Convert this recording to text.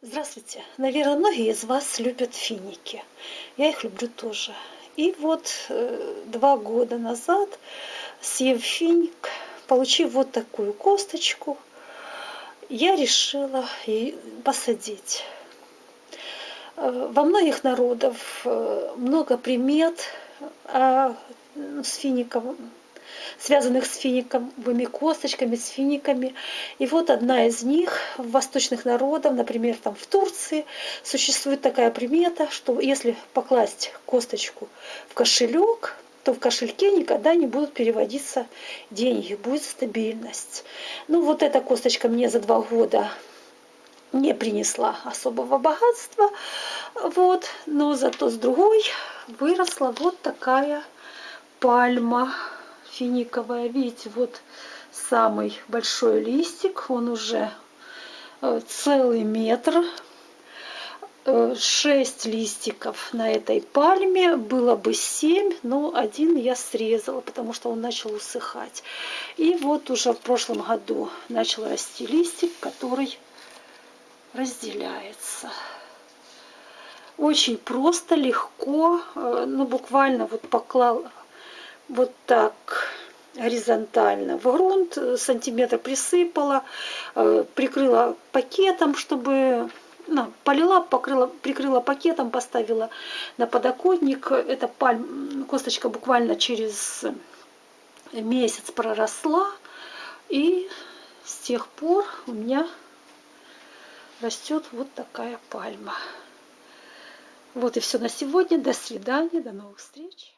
Здравствуйте! Наверное, многие из вас любят финики. Я их люблю тоже. И вот э, два года назад, съев финик, получив вот такую косточку, я решила посадить. Э, во многих народов э, много примет а, с фиником связанных с финиковыми косточками, с финиками. И вот одна из них в восточных народах, например, там в Турции, существует такая примета, что если покласть косточку в кошелек, то в кошельке никогда не будут переводиться деньги, будет стабильность. Ну вот эта косточка мне за два года не принесла особого богатства, вот, но зато с другой выросла вот такая пальма финиковая. Видите, вот самый большой листик, он уже э, целый метр. Э, шесть листиков на этой пальме, было бы семь, но один я срезала, потому что он начал усыхать. И вот уже в прошлом году начал расти листик, который разделяется. Очень просто, легко, э, ну буквально вот поклал вот так горизонтально в грунт, э, сантиметр присыпала, э, прикрыла пакетом, чтобы ну, полила, покрыла, прикрыла пакетом, поставила на подоконник. Эта пальм, косточка буквально через месяц проросла. И с тех пор у меня растет вот такая пальма. Вот и все на сегодня. До свидания, до новых встреч.